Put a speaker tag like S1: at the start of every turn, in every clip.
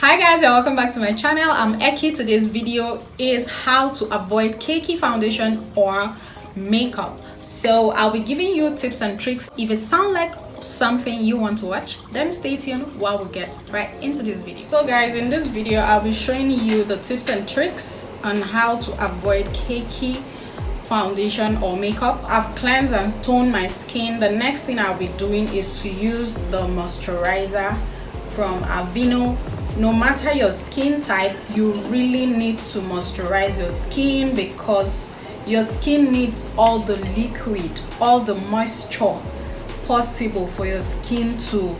S1: hi guys and welcome back to my channel. I'm eki. Today's video is how to avoid cakey foundation or makeup. So i'll be giving you tips and tricks. If it sounds like something you want to watch then stay tuned while we get right into this video. So guys in this video i'll be showing you the tips and tricks on how to avoid cakey foundation or makeup. I've cleansed and toned my skin. The next thing i'll be doing is to use the moisturizer from Aveeno no matter your skin type you really need to moisturize your skin because your skin needs all the liquid all the moisture possible for your skin to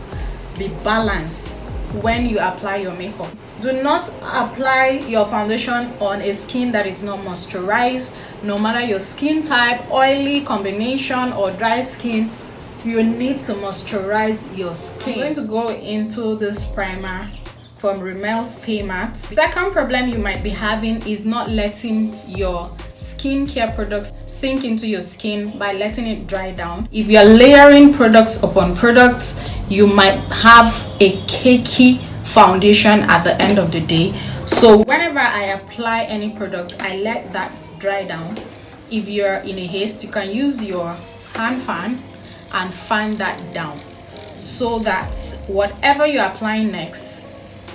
S1: be balanced when you apply your makeup. Do not apply your foundation on a skin that is not moisturized. No matter your skin type oily combination or dry skin you need to moisturize your skin i'm going to go into this primer from Rimmel Stay Matte. Second problem you might be having is not letting your skincare products sink into your skin by letting it dry down. If you're layering products upon products, you might have a cakey foundation at the end of the day. So whenever I apply any product, I let that dry down. If you're in a haste, you can use your hand fan and fan that down so that whatever you're applying next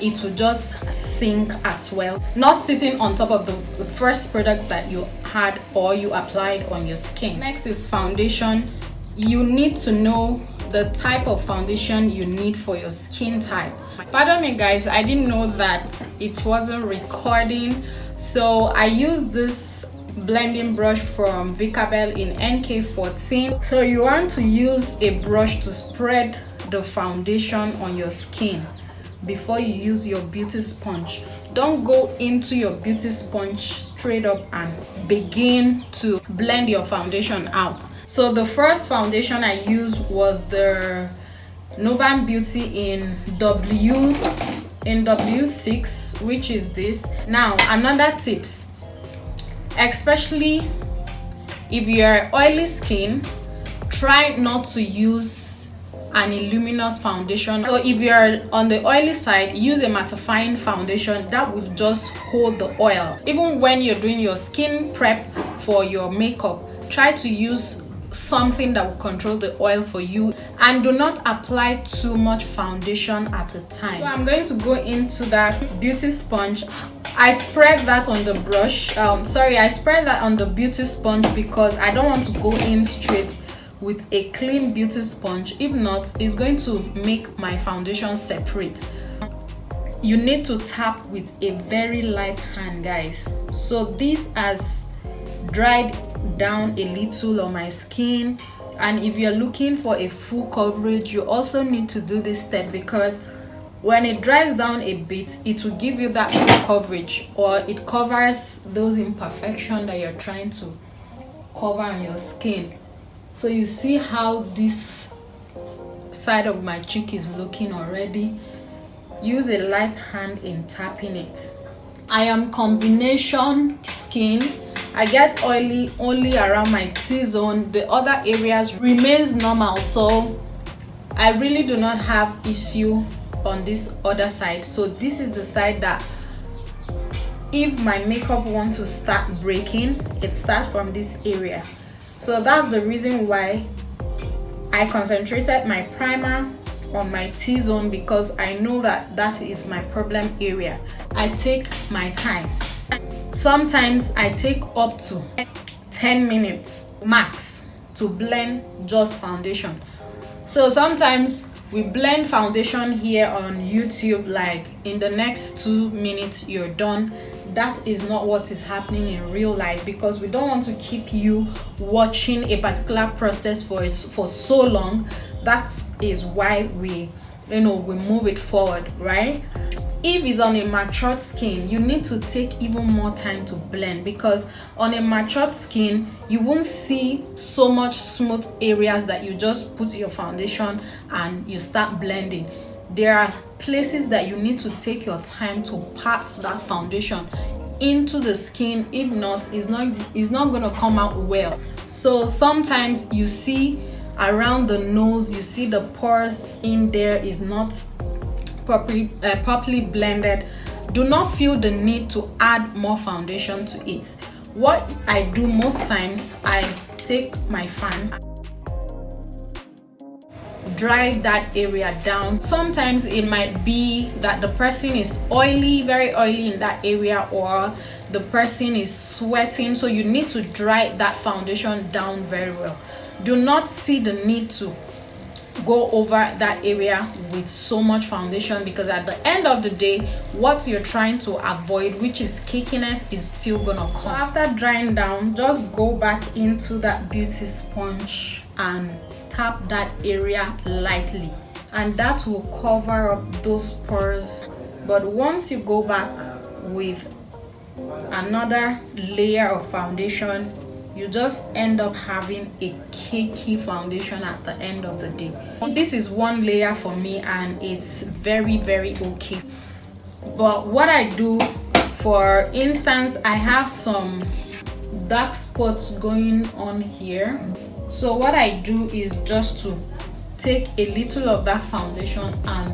S1: it will just sink as well. Not sitting on top of the, first product that you had or you applied on your skin. Next is foundation. You need to know the type of foundation you need for your skin type. Pardon me guys i didn't know that it wasn't recording. So i used this blending brush from Vicabel in NK14 so you want to use a brush to spread the foundation on your skin before you use your beauty sponge. Don't go into your beauty sponge straight up and begin to blend your foundation out. So the first foundation i used was the Nuban Beauty in W in W6 which is this. Now another tips. Especially if you're oily skin try not to use an illuminous foundation. So if you're on the oily side use a mattifying foundation that will just hold the oil. Even when you're doing your skin prep for your makeup try to use something that will control the oil for you and do not apply too much foundation at a time. So i'm going to go into that beauty sponge. I spread that on the brush. Um sorry i spread that on the beauty sponge because i don't want to go in straight with a clean beauty sponge. If not it's going to make my foundation separate. You need to tap with a very light hand guys. So this has dried down a little on my skin. And if you're looking for a full coverage you also need to do this step because when it dries down a bit it will give you that coverage or it covers those imperfections that you're trying to cover on your skin so you see how this side of my cheek is looking already? Use a light hand in tapping it. I am combination skin. I get oily only around my t-zone. The other areas remains normal so i really do not have issue on this other side. So this is the side that if my makeup wants to start breaking it starts from this area so that's the reason why I concentrated my primer on my T-zone because I know that that is my problem area. I take my time. Sometimes I take up to 10 minutes max to blend just foundation. So sometimes we blend foundation here on YouTube like in the next two minutes you're done that is not what is happening in real life because we don't want to keep you watching a particular process for for so long. That is why we you know we move it forward right? If it's on a matured skin you need to take even more time to blend because on a matured skin you won't see so much smooth areas that you just put your foundation and you start blending there are places that you need to take your time to pat that foundation into the skin. If not it's not it's not going to come out well. So sometimes you see around the nose you see the pores in there is not properly uh, properly blended. Do not feel the need to add more foundation to it. What i do most times i take my fan dry that area down. Sometimes it might be that the person is oily very oily in that area or the person is sweating. So you need to dry that foundation down very well. Do not see the need to go over that area with so much foundation because at the end of the day what you're trying to avoid which is cakiness is still gonna come. After drying down just go back into that beauty sponge and tap that area lightly. And that will cover up those pores. But once you go back with another layer of foundation you just end up having a cakey foundation at the end of the day. This is one layer for me and it's very very okay. But what i do for instance i have some dark spots going on here so what i do is just to take a little of that foundation and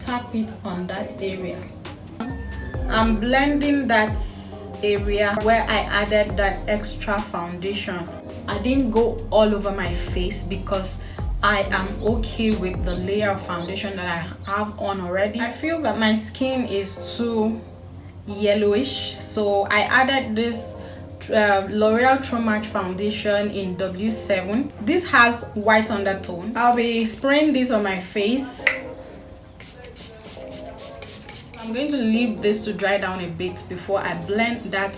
S1: tap it on that area i'm blending that area where i added that extra foundation i didn't go all over my face because I am okay with the layer of foundation that I have on already. I feel that my skin is too yellowish so I added this uh, L'Oreal True Match foundation in W7 this has white undertone. I'll be spraying this on my face. I'm going to leave this to dry down a bit before I blend that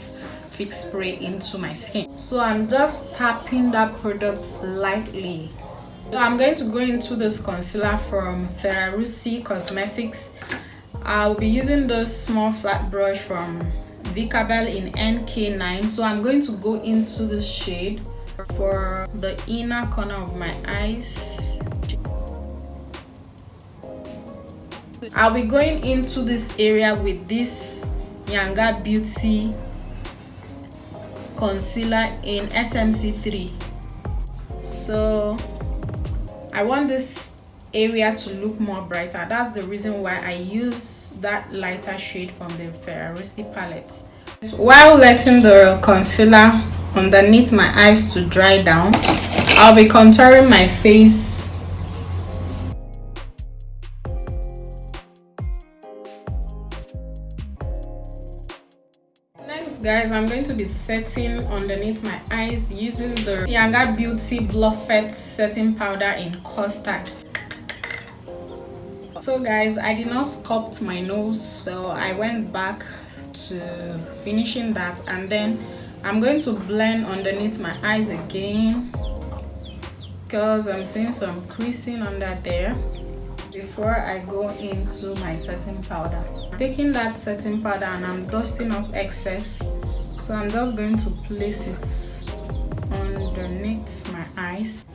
S1: fix spray into my skin. So I'm just tapping that product lightly. I'm going to go into this concealer from Ferrarusi Cosmetics. I'll be using this small flat brush from Vicabel in NK9 so I'm going to go into the shade for the inner corner of my eyes. I'll be going into this area with this Yanga Beauty concealer in SMC3 so I want this area to look more brighter. That's the reason why i use that lighter shade from the ferrarosi palette. While letting the concealer underneath my eyes to dry down i'll be contouring my face. Next guys i'm going to be setting underneath my eyes using the Yanga beauty bluffet setting powder in custard so guys i did not sculpt my nose so i went back to finishing that and then i'm going to blend underneath my eyes again because i'm seeing some creasing under there before i go into my setting powder. Taking that setting powder and i'm dusting off excess so i'm just going to place it underneath my eyes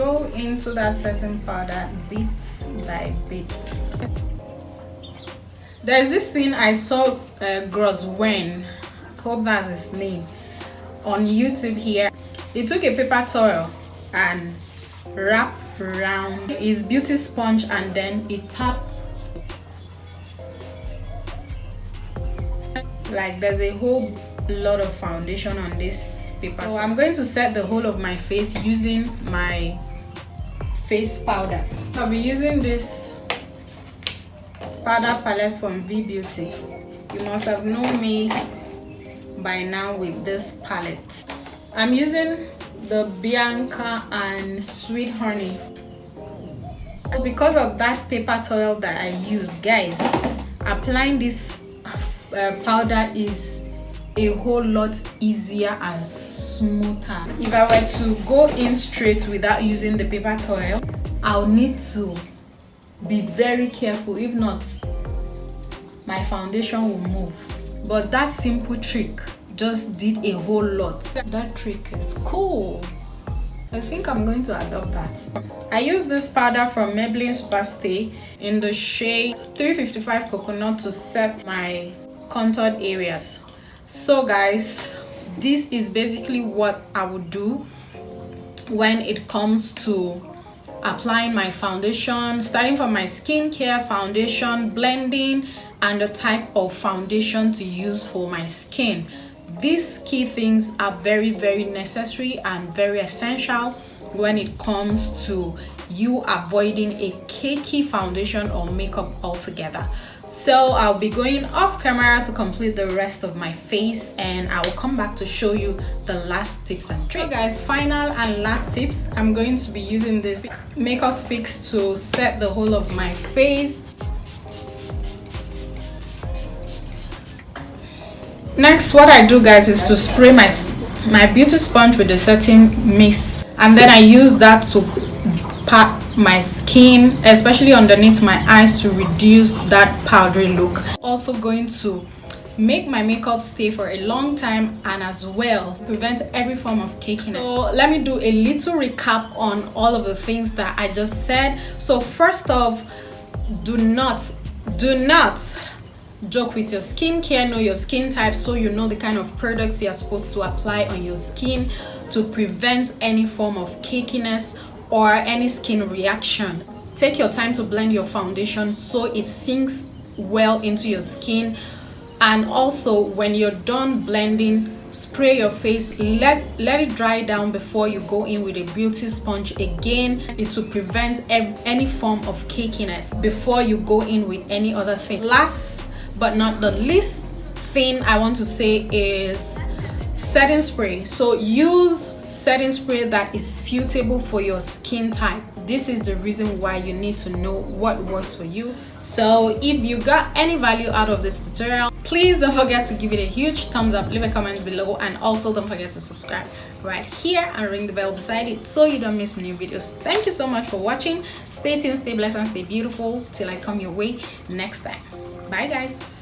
S1: go into that setting powder bit by bit there's this thing i saw uh, gross hope that's his name. On youtube here. He took a paper towel and wrapped around his beauty sponge and then he tapped. Like there's a whole lot of foundation on this paper so i'm going to set the whole of my face using my face powder. I'll be using this powder palette from v beauty. You must have known me by now with this palette. I'm using the bianca and sweet honey. Because of that paper towel that i use guys applying this uh, powder is a whole lot easier and smoother. If i were to go in straight without using the paper towel i'll need to be very careful. If not my foundation will move. But that simple trick just did a whole lot. That trick is cool. I think I'm going to adopt that. I use this powder from Maybelline Superstay in the shade 355 Coconut to set my contoured areas. So guys this is basically what i would do when it comes to applying my foundation starting from my skincare foundation blending and the type of foundation to use for my skin. These key things are very very necessary and very essential when it comes to you avoiding a cakey foundation or makeup altogether. So i'll be going off camera to complete the rest of my face and i will come back to show you the last tips and tricks. So guys final and last tips. I'm going to be using this makeup fix to set the whole of my face. Next what i do guys is to spray my my beauty sponge with the setting mist. And then i use that to my skin especially underneath my eyes to reduce that powdery look. Also going to make my makeup stay for a long time and as well prevent every form of cakiness. So let me do a little recap on all of the things that i just said. So first off do not do not joke with your skincare know your skin type so you know the kind of products you're supposed to apply on your skin to prevent any form of cakiness or any skin reaction. Take your time to blend your foundation so it sinks well into your skin. And also when you're done blending spray your face. Let let it dry down before you go in with a beauty sponge again. It will prevent any form of cakiness before you go in with any other thing. Last but not the least thing i want to say is setting spray. So use setting spray that is suitable for your skin type. This is the reason why you need to know what works for you. So if you got any value out of this tutorial please don't forget to give it a huge thumbs up leave a comment below and also don't forget to subscribe right here and ring the bell beside it so you don't miss new videos. Thank you so much for watching. Stay tuned stay blessed and stay beautiful till i come your way next time. Bye guys